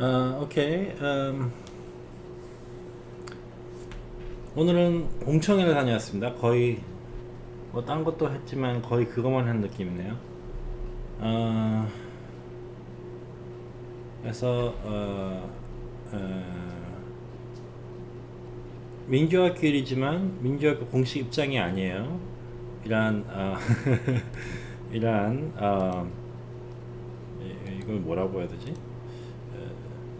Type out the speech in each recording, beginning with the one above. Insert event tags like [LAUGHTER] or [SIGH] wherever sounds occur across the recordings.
어, 오케이. 음, 오늘은 공청회를 다녀왔습니다. 거의 뭐 딴 것도 했지만 거의 그것만 한 느낌이네요. 어, 그래서 어, 어, 민주화끼리지만 민주화가 공식 입장이 아니에요. 이러한 어, [LAUGHS] 이러한 이걸 뭐라고 해야 되지?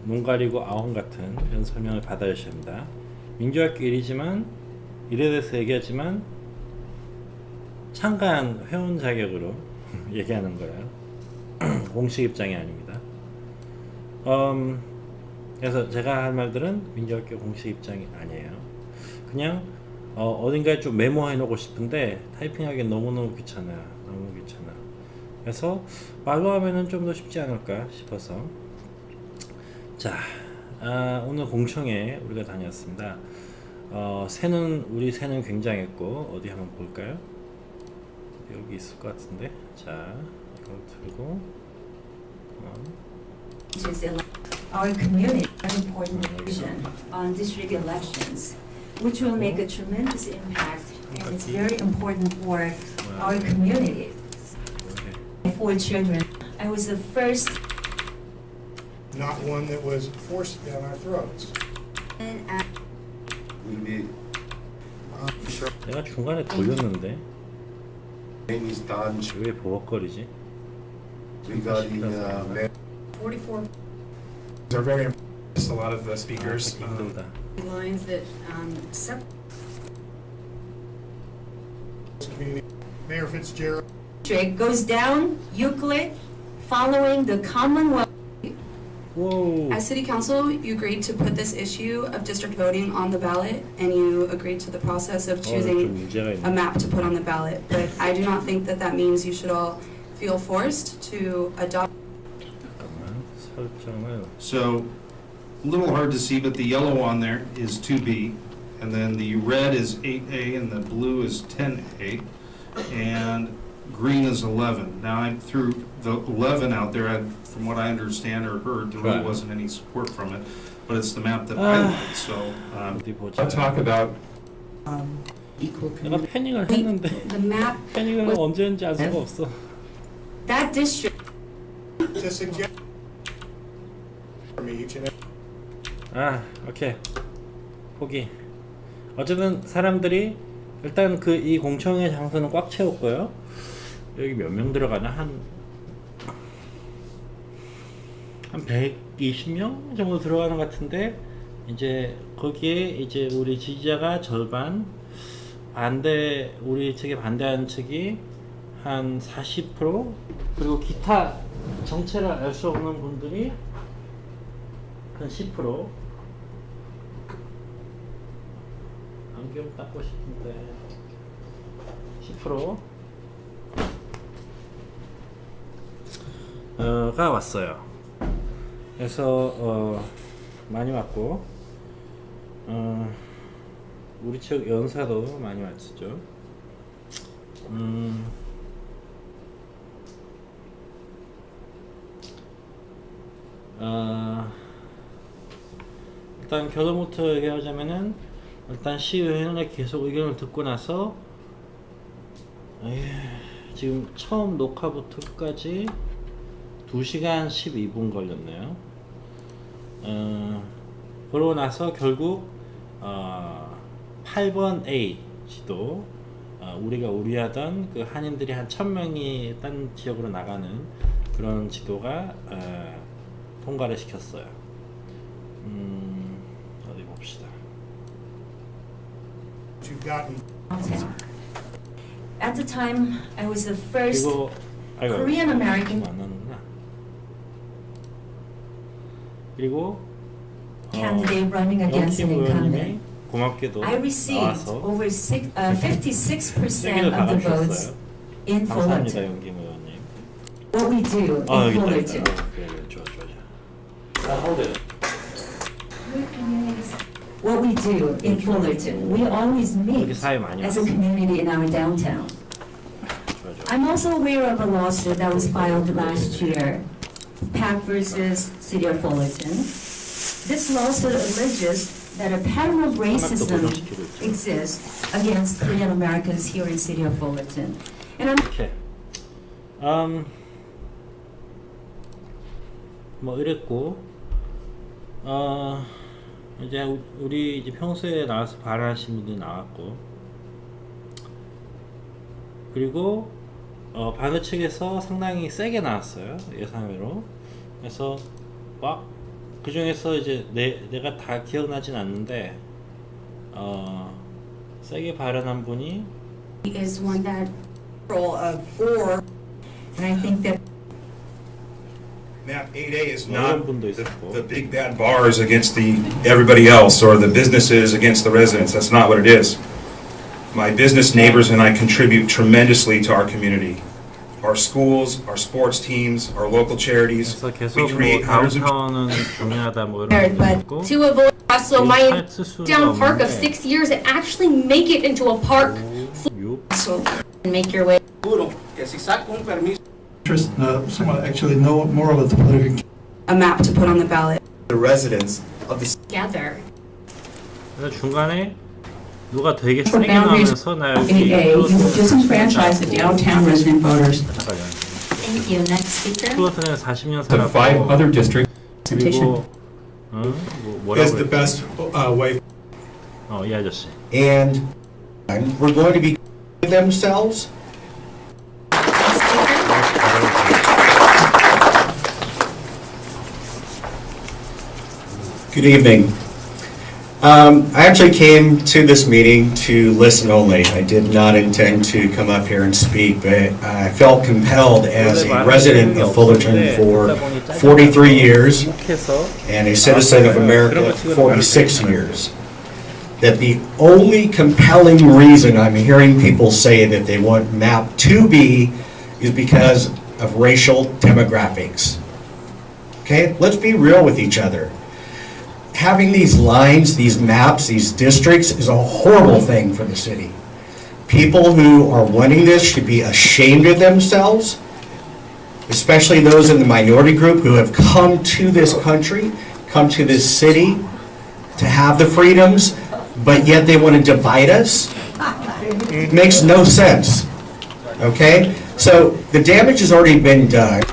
눈 가리고 아웅 같은 이런 설명을 받아야 합니다. 민주학교 일이지만 일에 대해서 얘기하지만 참가한 회원 자격으로 [LAUGHS] 얘기하는 거예요. [CLEARS THROAT] 공식 입장이 아닙니다. 음, 그래서 제가 할 말들은 민주학교 공식 입장이 아니에요. 그냥 어, 어딘가에 좀 메모해 놓고 싶은데 타이핑하기 너무너무 귀찮아요. 너무 귀찮아. 그래서 말로 하면은 좀 더 쉽지 않을까 싶어서 자, 아, 오늘 공청회 우리가 다녔습니다. 어, 새는 우리 새는 굉장했고 어디 한번 볼까요? 여기 있을 것 같은데. 자, 이걸 들고 어, our community an important vision on district elections, which will make a tremendous impact, and it's very important for our community. For children, I was the first not one that was forced down our throats. and uh, We meet, 내가 중간에 돌렸는데 name is Don Ch- 왜 버벅거리지? regarding uh, ma- 44 They're very, impressed, a lot of the 아, speakers. 듣기 um, 힘들다. lines that um, separate community. Mayor Fitzgerald, goes down Euclid, following the Commonwealth. Whoa. As city council, you agreed to put this issue of district voting on the ballot, and you agreed to the process of oh, choosing a map to put on the ballot. But I do not think that that means you should all feel forced to adopt. So, a little hard to see, but the yellow on there is 2B, and then the red is 8A, and the blue is 10A. And green is 11. Now, I threw the 11 out there, I- from what I understand or heard, there really Right. wasn't any support from it, but it's the map that Ah. I like, so, um, 어디 보자. I'll talk about 내가 패닝을 했는데 The [LAUGHS] map, 패닝을 언제 했는지 알 수가 없어. that district to suggest from each and every 아, 오케이. 포기. 어쨌든 사람들이 일단 그 이 공청회 장소는 꽉 채웠고요. 여기 몇 명 들어가나? 한 한 120명 정도 들어가는 것 같은데 이제 거기에 이제 우리 지지자가 절반 반대 우리 측에 반대하는 측이 한 40% 그리고 기타 정체를 알 수 없는 분들이 한 10% 안경 닦고 싶은데 10% 가 왔어요. 그래서 어, 많이 왔고 어, 우리 측 연사도 많이 왔죠. 음, 어, 일단 결론부터 얘기하자면은 일단 시의회는 계속 의견을 듣고 나서 에이, 지금 처음 녹화부터 끝까지 2시간 12분 걸렸네요. 어, 그러고 나서 결국 어, 8번 A 지도 어, 우리가 우려하던 그 한인들이 한 1000명이 딴 지역으로 나가는 그런 지도가 어, 통과를 시켰어요. 음, 어디 봅시다. At the time, I was the first Korean American 그리고 candidate running against an 영팀 의원님이 incumbent. 고맙게도 I received 나와서 over six, uh, 56% [LAUGHS] 세기를 of the votes 박아주셨어요. in 감사합니다, Fullerton. 영김 의원님. What we do 아 in 여기 있다, Fullerton. 있다. 그래, 그래, 좋아, 좋아, 좋아. 아, hold it. What we do in Fullerton, we always 여기 meet 사회 많이 as a 왔어. community in our downtown. 좋아, 좋아. I'm also aware of a lawsuit that was filed last year Pack versus City of Fullerton. This lawsuit alleges that a pattern of racism 고정시키고 있죠. exists against Korean Americans here in City of Fullerton. And I'm 이렇게 음, 뭐 이랬고 어 이제 우- 우리 이제 평소에 나와서 발언하신 분들 나왔고 그리고 어, 반대 측에서 상당히 세게 나왔어요 예상외로 그래서 막 그 중에서 이제 내 내가 다 기억나진 않는데 어 세게 발언한 분이 is one that of four. And I think that Map 8A is 뭐 not the, the big bad bars against the, everybody else, or the businesses against the residents. That's not what it is. My business neighbors and I contribute tremendously to our community. Our schools, our sports teams, our local charities. 그래서 계속 We 뭐 create hundreds of 다운타운은 중요하다 뭐 이런 But 것도 있고 to avoid also my 할수 수가 down park of 없는데 six years and actually make it into a park 육 So and make your way. Juro que si saco un permiso interest, uh, someone actually know more about the political a map to put on the ballot. The residents of the Together. 그래서 중간에 누가 되게 For 세게 boundaries 나오면서 나 여기 8A, you will disenfranchise the downtown resident voters. Thank you. Next speaker. 플로트는 40년 The five 살았고 other districts 그리고 어? 뭐, Is 뭐라고 the 그랬지? best uh, way 어, 이 아저씨 and we're going to be themselves. Next speaker. Good evening. Um, I actually came to this meeting to listen only. I did not intend to come up here and speak, but I felt compelled as a resident of Fullerton for 43 years and a citizen of America for 46 years that the only compelling reason I'm hearing people say that they want MAP to be is because of racial demographics. Okay, let's be real with each other. Having these lines, these maps, these districts is a horrible thing for the city. People who are wanting this should be ashamed of themselves, especially those in the minority group who have come to this country, come to this city to have the freedoms, but yet they want to divide us. It makes no sense. Okay? So the damage has already been done.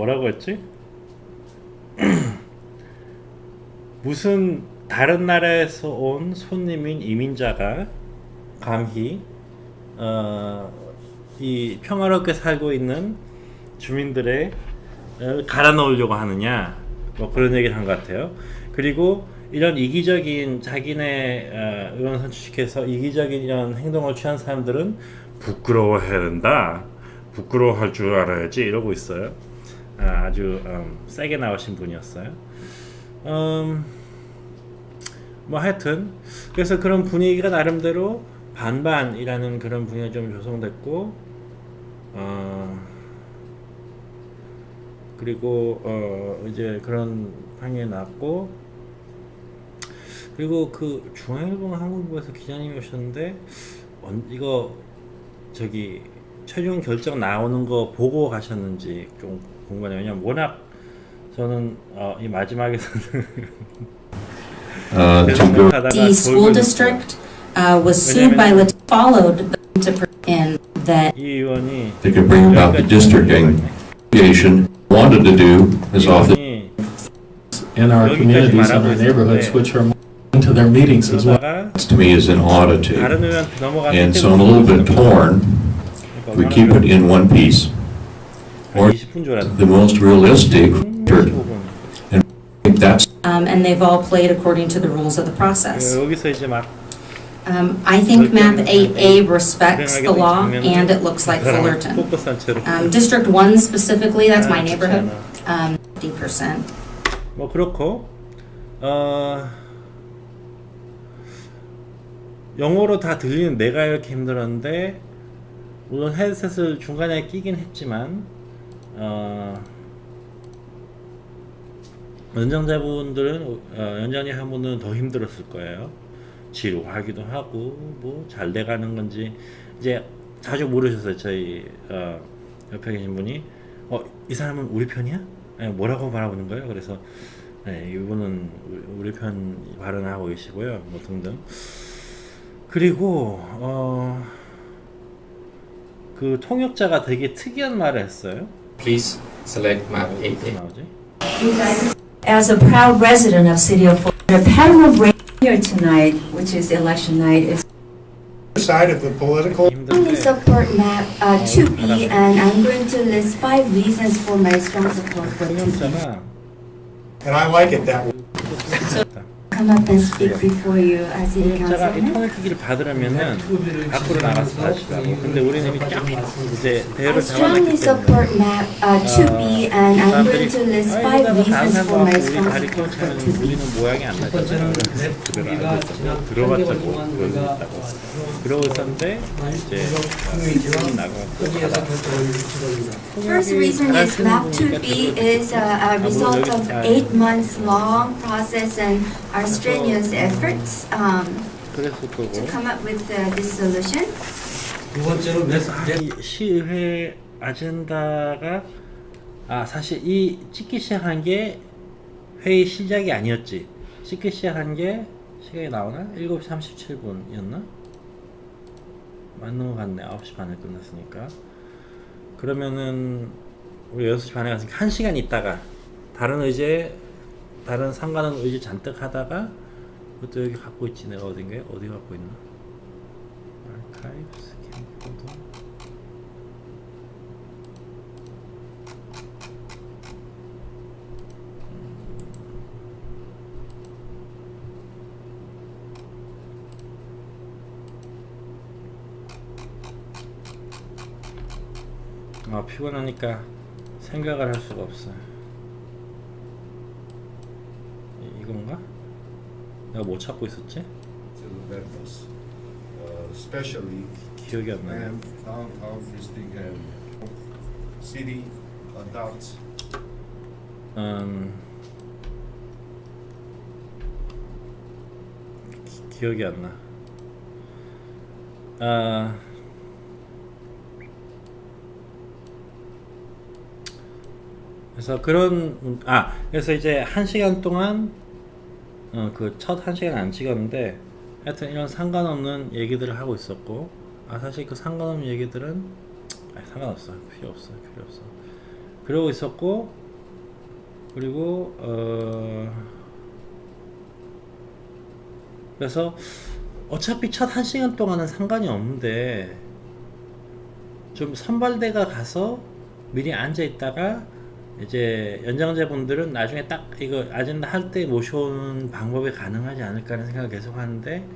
뭐라고 했지? [CLEARS THROAT] 무슨 다른 나라에서 온 손님인 이민자가 감히 어, 이 평화롭게 살고 있는 주민들의 을 갈아 넣으려고 하느냐 뭐 그런 얘기를 한 것 같아요. 그리고 이런 이기적인 자기네 어, 의원 선출시켜서 이기적인 이런 행동을 취한 사람들은 부끄러워해야 된다. 부끄러워할 줄 알아야지 이러고 있어요. 아, 아주 음, 세게 나오신 분이었어요. 음, 뭐 하여튼 그래서 그런 분위기가 나름대로 반반이라는 그런 분위기가 좀 조성됐고 어, 그리고 어, 이제 그런 방향이 났고 그리고 그 중앙일보 한국일보에서 기자님이 오셨는데 언, 이거 저기 최종 결정 나오는 거 보고 가셨는지 좀 궁금해요. 왜냐면 워낙 저는 어, 이 마지막에서는 uh, to [LAUGHS] go 생각하다가 The school 돌고 district uh, was sued by Lat- followed them to pr- in that 이 의원이 they could bring about the district association wanted to do is off the 의원이 in our communities and our neighborhoods, which are into their meetings as well. 그러다가 to me is an oddity. 다른 의원한테 넘어가는 And so I'm a little bit torn. If we keep it in one piece, or 20분 줄 알았는데 the most realistic, 15분. I think that's um, and they've all played according to the rules of the process. 여기서 이제 막 Um, I think map 8A respects the law and it looks like Fullerton. 포커스한 채로 Um, District 1 specifically, that's my 아, neighborhood, 그렇잖아. um, 50%. 뭐 그렇고 어 영어로 다 들리는 내가 이렇게 힘들었는데 물론 헤드셋을 중간에 끼긴 했지만 어 연장자분들은 어, 연장자 한 분은 더 힘들었을 거예요. 지루하기도 하고 뭐 잘 돼가는 건지 이제 자주 물으셨어요. 저희 어, 옆에 계신 분이 어, 이 사람은 우리 편이야? 네, 뭐라고 바라보는 거예요? 그래서 네, 이분은 우리 편 발언하고 계시고요. 뭐 등등. 그리고 어, 그 통역자가 되게 특이한 말을 했어요. Please select map 8A. As a proud resident of City of Fort, the pattern of rain here tonight, which is election night, is side of the political. I support map uh, 2B and I'm going to list five reasons for my strong support for this. And I like it that way. Come up and speak before you as city 통역자가 이 councilman. 통역기기를 받으려면은 밖으로 나가서 하시라고. 근데 우리는 이미 쫙 이제 I 대열을 strongly 잡아놨기 때문에 support map uh, 2B and I'm going to list five reasons for my for 껴치면 2B. 우리는 모양이 안 나잖아요. 알고 있었고 들어봤자 뭐 그러고 있었는데 이제 이 나가고 First reason is map 2B is a, a result of eight months long process and our strenuous efforts um, to come up with uh, this solution. 아, 이 시의회 아젠다가 아 사실 이 찍기 시작한 게 회의 시작이 아니었지 찍기 시작한 게 시간이 나오나? 7시 37분이었나? 맞는 것 같네 9시 반에 끝났으니까 그러면은 우리 6시 반에 갔으니까 1시간 있다가 다른 의제 다른 상관은 의제 잔뜩 하다가 그것도 여기 갖고 있지 내가 어딘가요? 어디 갖고 있나? archives 캠코더 아 피곤하니까 생각을 할 수가 없어 이, 이건가? 내가 뭐 찾고 있었지? uh, especially 기억이 안 나네 and downtown visiting and city adults. 음, 기, 기억이 안 나. 아, 그래서 그런 아 그래서 이제 한 시간 동안 어, 그 첫 한 시간 안 찍었는데 하여튼 이런 상관없는 얘기들을 하고 있었고 아 사실 그 상관없는 얘기들은 아 상관없어 필요 없어 필요 없어 그러고 있었고 그리고 어 그래서 어차피 첫 한 시간 동안은 상관이 없는데 좀 선발대가 가서 미리 앉아 있다가 이제 연장자분들은 나중에 딱 이거 아젠다 할 때 모셔오는 방법이 가능하지 않을까라는 생각을 계속 하는데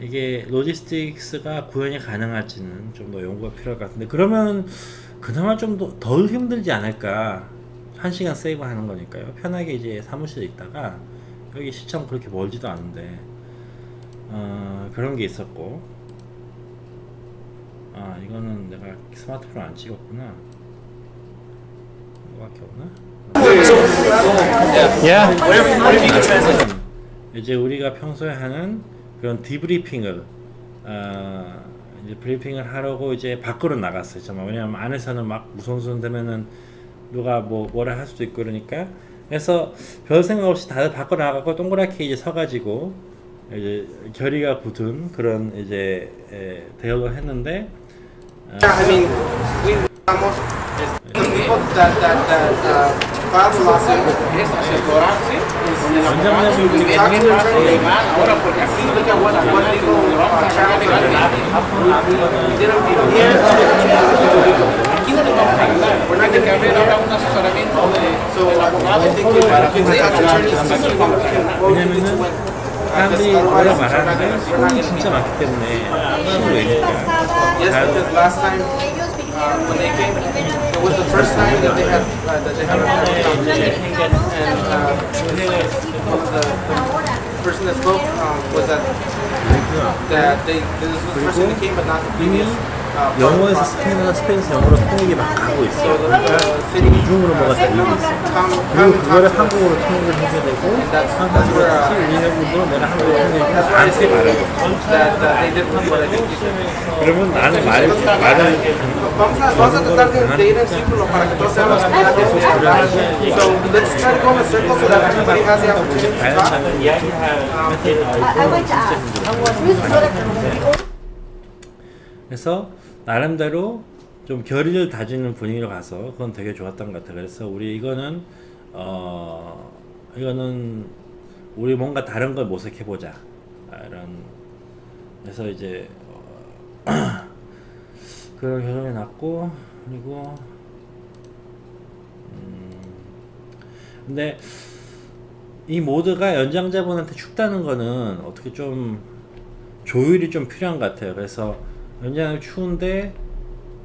이게 로지스틱스가 구현이 가능할지는 좀 더 연구가 필요할 것 같은데 그러면 그나마 좀더덜 힘들지 않을까? 한 시간 세이브 하는 거니까요. 편하게 이제 사무실에 있다가 여기 시청 그렇게 멀지도 않은데 어, 그런 게 있었고. 아 이거는 내가 스마트폰 안 찍었구나 이거밖에 없나? 이제 우리가 평소에 하는 그런 디브리핑을 어, 이제 브리핑을 하려고 이제 밖으로 나갔어요. 정말 왜냐하면 안에서는 막 무성수성 되면은 누가 뭐 뭐라 할 수도 있고 그러니까 그래서 별 생각 없이 다들 밖으로 나가고 동그랗게 이제 서가지고 이제 결의가 굳은 그런 이제 에, 대화를 했는데 어, People that, that, that, uh, filed the lawsuit, is, we talked to the attorney, we look at what, what legal, uh, channels are We did a, we did We're not gonna give it up. So, I think if, if they talk to attorneys, we can, we can, what we can do to win. 사람들이 뭐라 말하는데 손이 진짜 많기 때문에 힘을 내니까 Uh, when they came, it was the first time that they had, uh, that they had a conversation. And, uh, the, the person that spoke, um, was that, that they, this was the first time they came, but not the previous. Uh, 영어에서. 스페인어나 스페인에서 영어로 통역이 막 가고 있어. 그러니까 이중으로 뭐가 uh, 달리고 있어. 그리고 그거를 한국어로 통역을 해줘야 되고 한국어로 uh, 같이 우리네 분들은 내가 한국어로 uh, think you said. 그러면 나는 말, 말을 talk. 자연스럽게 이야기할 그래서 나름대로 좀 결의를 다지는 분위기로 가서 그건 되게 좋았던 것 같아요. 그래서 우리 이거는 어 이거는 우리 뭔가 다른 걸 모색해 보자 아, 이런 그래서 이제 어, [CLEARS THROAT] 그런 결론이 났고 그리고 음 근데 이 모드가 연장자분한테 춥다는 거는 어떻게 좀 조율이 좀 필요한 것 같아요. 그래서 연장이 추운데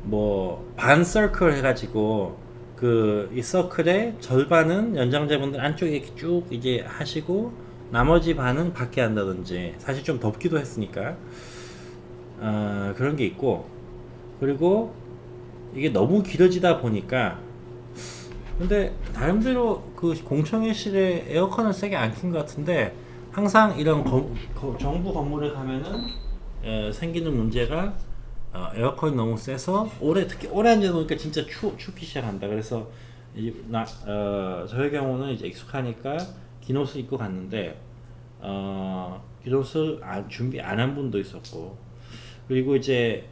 뭐 반 서클 해가지고 그 이 서클의 절반은 연장자분들 안쪽에 이렇게 쭉 이제 하시고 나머지 반은 밖에 한다든지 사실 좀 덥기도 했으니까 어, 그런 게 있고. 그리고 이게 너무 길어지다 보니까 근데 나름대로 그 공청회실에 에어컨을 세게 안 킨 것 같은데 항상 이런 건- 거- 정부 건물에 가면은 어, 생기는 문제가 어, 에어컨이 너무 세서 오래 특히 오래 앉아 놓으니까 진짜 추, 춥기 시작한다. 그래서 이, 나, 어, 저의 경우는 이제 익숙하니까 긴 옷을 입고 갔는데 어, 긴 옷을 안- 준비 안 한 분도 있었고 그리고 이제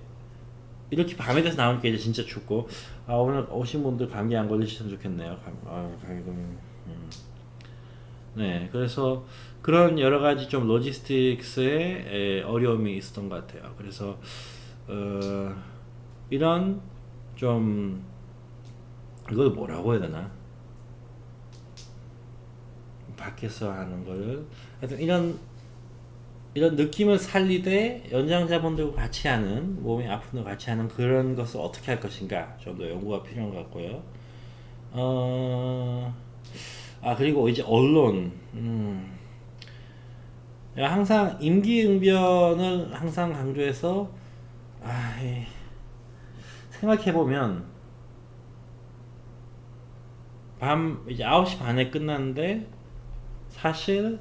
이렇게 밤에 돼서 나오니까 이제 진짜 춥고 아 오늘 오신 분들 감기 안 걸리시면 좋겠네요. 감, 아, 감기 걸리면 음. 네, 그래서 그런 여러 가지 좀 로지스틱스의 에, 어려움이 있었던 것 같아요. 그래서 어, 이런 좀 이걸 뭐라고 해야 되나? 밖에서 하는 거를 하여튼 이런 이런 느낌을 살리되 연장자분들과 같이 하는 몸이 아픈 분 같이 하는 그런 것을 어떻게 할 것인가 좀 더 연구가 필요한 것 같고요. 어, 아 그리고 이제 언론. 음. 항상 임기응변을 항상 강조해서 아, 생각해 보면 밤 이제 9시 반에 끝났는데 사실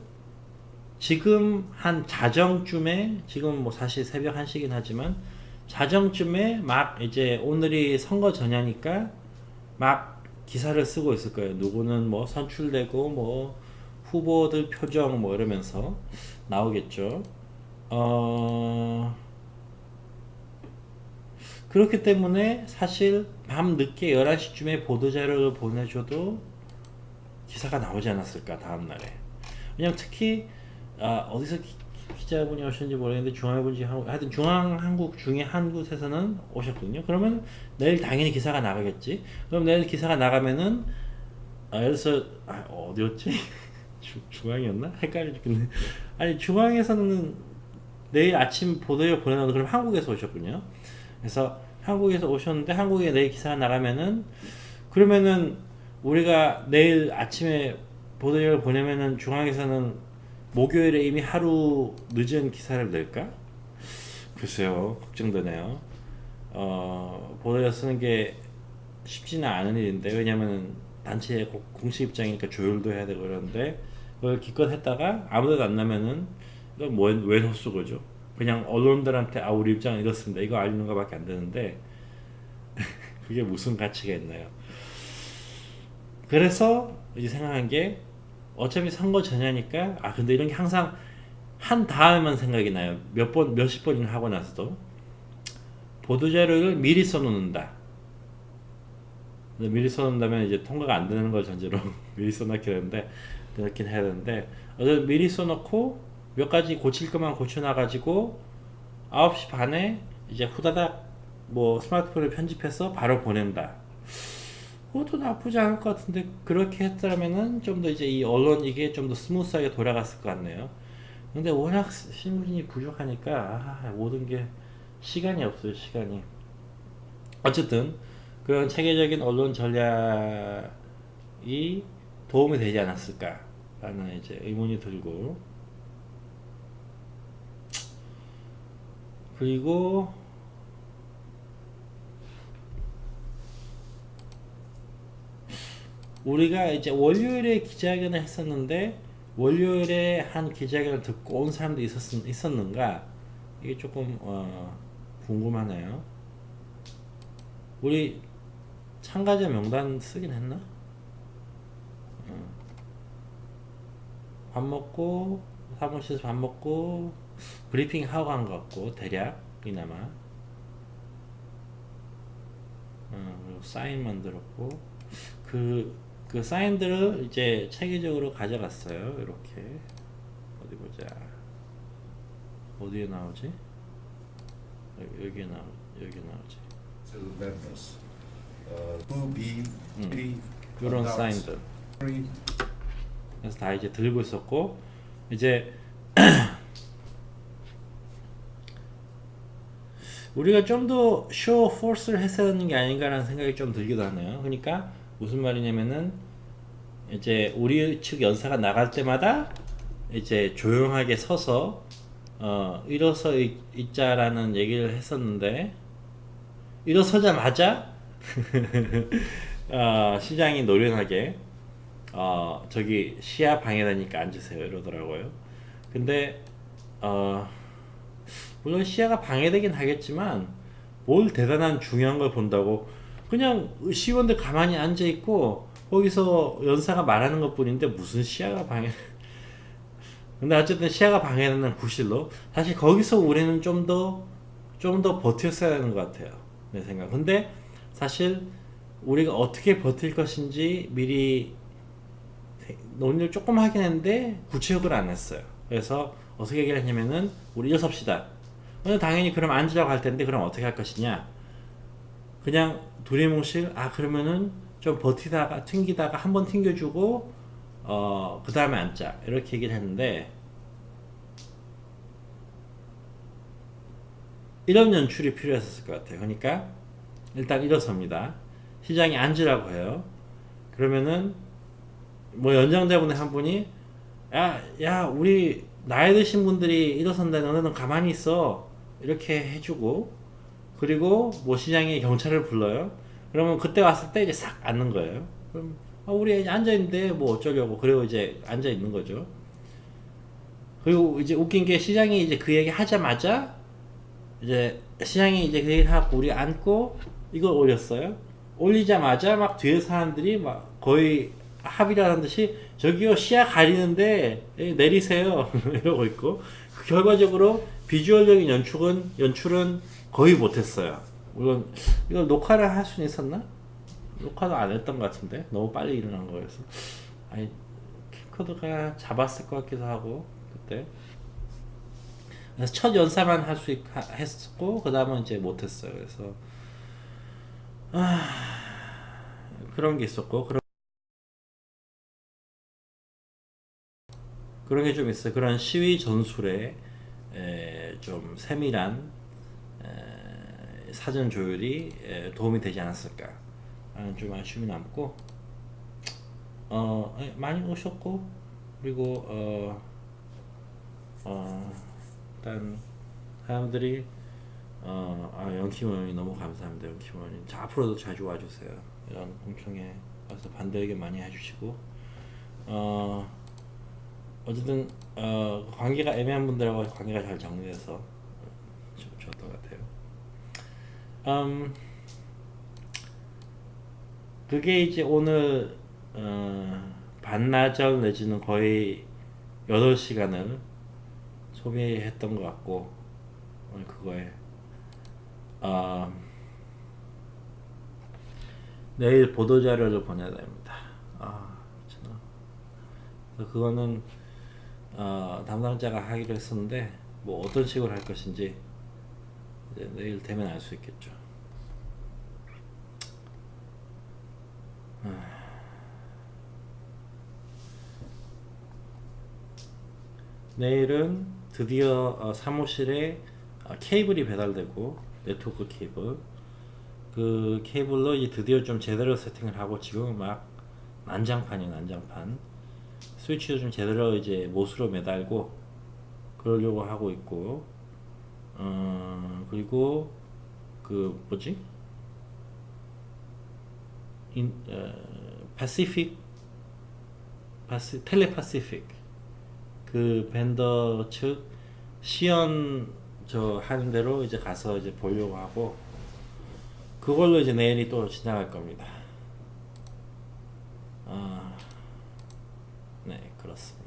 지금 한 자정쯤에 지금 뭐 사실 새벽 1시긴 하지만 자정쯤에 막 이제 오늘이 선거 전야니까 막 기사를 쓰고 있을 거예요. 누구는 뭐 선출되고 뭐 후보들 표정 뭐 이러면서 나오겠죠. 어 그렇기 때문에 사실 밤 늦게 11시쯤에 보도자료를 보내줘도 기사가 나오지 않았을까 다음날에 왜냐면 특히 아, 어디서 기, 기자분이 오셨는지 모르겠는데 한국- 하여튼 중앙한국 중에 한 곳에서는 오셨거든요 그러면 내일 당연히 기사가 나가겠지 그럼 내일 기사가 나가면은 아, 여기서 아, 어디였지? [LAUGHS] 주, 중앙이었나? 헷갈려 죽겠네 아니 중앙에서는 내일 아침 보도에 보내는 그럼 한국에서 오셨군요 그래서 한국에서 오셨는데 한국에 내일 기사가 나가면은 그러면은 우리가 내일 아침에 보도를 보내면은 중앙에서는 목요일에 이미 하루 늦은 기사를 낼까? 글쎄요 걱정되네요. 어, 보도에 쓰는 게 쉽지는 않은 일인데 왜냐면은 단체의 고- 공식 입장이니까 조율도 해야 되고 그러는데 그걸 기껏 했다가 아무데도 안 나면은 이건 뭐, 왜 헛수고죠? 그냥 언론들한테 아 우리 입장은 이렇습니다. 이거 알리는 것밖에 안 되는데 [LAUGHS] 그게 무슨 가치가 있나요? 그래서 이제 생각한 게 어차피 선거 전야니까 아 근데 이런 게 항상 한 다음만 생각이 나요. 몇 번 몇십 번이나 하고 나서도 보도 자료를 미리 써놓는다. 미리 써놓는다면 이제 통과가 안 되는 걸 전제로 [LAUGHS] 미리 써놓게 되는데 그렇긴 해야 되는데 어쨌든 미리 써놓고 몇 가지 고칠 것만 고쳐놔가지고 9시 반에 이제 후다닥 뭐 스마트폰을 편집해서 바로 보낸다. 그것도 나쁘지 않을 것 같은데 그렇게 했다면은 좀 더 이제 이 언론 이게 좀 더 smooth하게 돌아갔을 것 같네요. 근데 워낙 신문이 부족하니까 아, 모든 게 시간이 없어요 시간이. 어쨌든 그런 체계적인 언론 전략이 도움이 되지 않았을까라는 이제 의문이 들고 그리고 우리가 이제 월요일에 기자회견을 했었는데 월요일에 한 기자회견을 듣고 온 사람도 있었, 있었는가 이게 조금 어, 궁금하네요. 우리 참가자 명단 쓰긴 했나? 어. 밥 먹고 사무실에서 밥 먹고 브리핑 하고 간 것 같고 대략 이나마 어, 사인 만들었고 그, 그 사인들을 이제 체계적으로 가져갔어요 이렇게 어디 보자 어디에 나오지? 여기, 여기에 나오 여기 나오지 to members. Uh, 2B, 음. 3 요런 adults, 사인들 그래서 다 이제 들고 있었고 이제 [CLEARS THROAT] 우리가 좀더쇼 포스를 했어야 하는 게 아닌가라는 생각이 좀 들기도 하네요. 그러니까 무슨 말이냐면은 이제 우리 측 연사가 나갈 때마다 이제 조용하게 서서 어 일어서 있, 있자라는 얘기를 했었는데 일어서자마자 [LAUGHS] 어, 시장이 노련하게 어 저기 시야 방해되니까 앉으세요 이러더라고요. 근데 어 물론 시야가 방해되긴 하겠지만 뭘 대단한 중요한 걸 본다고 그냥 시원들 가만히 앉아 있고 거기서 연사가 말하는 것 뿐인데 무슨 시야가 방해. [LAUGHS] 근데 어쨌든 시야가 방해되는 구실로. 사실 거기서 우리는 좀 더 좀 더 버텼어야 하는 것 같아요. 내 생각. 근데 사실 우리가 어떻게 버틸 것인지 미리 논의를 조금 하긴 했는데 구체적으로 안 했어요. 그래서 어떻게 얘기를 했냐면은 우리 일섭시다. 근데 당연히 그럼 앉으라고 할 텐데 그럼 어떻게 할 것이냐? 그냥 두리뭉실 아 그러면은 좀 버티다가 튕기다가 한 번 튕겨주고 어 그 다음에 앉자. 이렇게 얘기를 했는데 이런 연출이 필요했을 것 같아요. 그러니까 일단 일어섭니다. 시장이 앉으라고 해요. 그러면은 뭐 연장자분의 한 분이 야, 야, 우리 나이 드신 분들이 일어선다 너네는 가만히 있어. 이렇게 해주고 그리고 뭐 시장에 경찰을 불러요. 그러면 그때 왔을 때 이제 싹 앉는 거예요. 그럼 아, 우리 앉아있는데 뭐 어쩌려고. 그리고 이제 앉아있는 거죠. 그리고 이제 웃긴 게 시장이 이제 그 얘기 하자마자 이제 시장이 이제 그 얘기를 하고 우리 앉고 이걸 올렸어요. 올리자마자 막 뒤에 사람들이 막 거의 합의라는 듯이 저기요 시야 가리는데 예, 내리세요. [LAUGHS] 이러고 있고. 그 결과적으로 비주얼적인 연출은 연출은 거의 못했어요. 물론 이걸 녹화를 할 수는 있었나? 녹화도 안 했던 것 같은데 너무 빨리 일어난 거여서 아니 캠코더가 잡았을 것 같기도 하고 그때 그래서 첫 연사만 할 수 했었고 그 다음은 이제 못했어요. 그래서 아 그런 게 있었고 그런 그런 게 좀 있어요. 그런 시위 전술에 에, 좀 세밀한 에, 사전 조율이 에, 도움이 되지 않았을까 하는 좀 아쉬움이 남고 어, 에, 많이 오셨고 그리고 어, 어, 일단 사람들이 어, 아, 의원이 너무 감사합니다. 의원님. 자, 앞으로도 자주 와주세요. 이런 공청회 와서 반대 의견 많이 해주시고 어, 어쨌든 어, 관계가 애매한 분들하고 관계가 잘 정리돼서 좋- 좋았던 것 같아요. 음, 그게 이제 오늘 어, 반나절 내지는 거의 8시간을 소비했던 것 같고 오늘 그거에 어, 내일 보도자료를 보내야 됩니다. 아, 그거는 어, 담당자가 하기로 했었는데 뭐 어떤 식으로 할 것인지 내일 되면 알 수 있겠죠. 내일은 드디어 어, 사무실에 어, 케이블이 배달되고 네트워크 케이블. 그 케이블로 이제 드디어 좀 제대로 세팅을 하고 지금 막 난장판이에요 난장판. 스위치도 좀 제대로 이제 못으로 매달고 그러려고 하고 있고 어 그리고 그 뭐지 인, 어, Pacific 파시 텔레파시픽 그 벤더 측 시연 저 하는 대로 이제 가서 이제 보려고 하고 그걸로 이제 내일이 또 지나갈 겁니다. 아, 네 그렇습니다.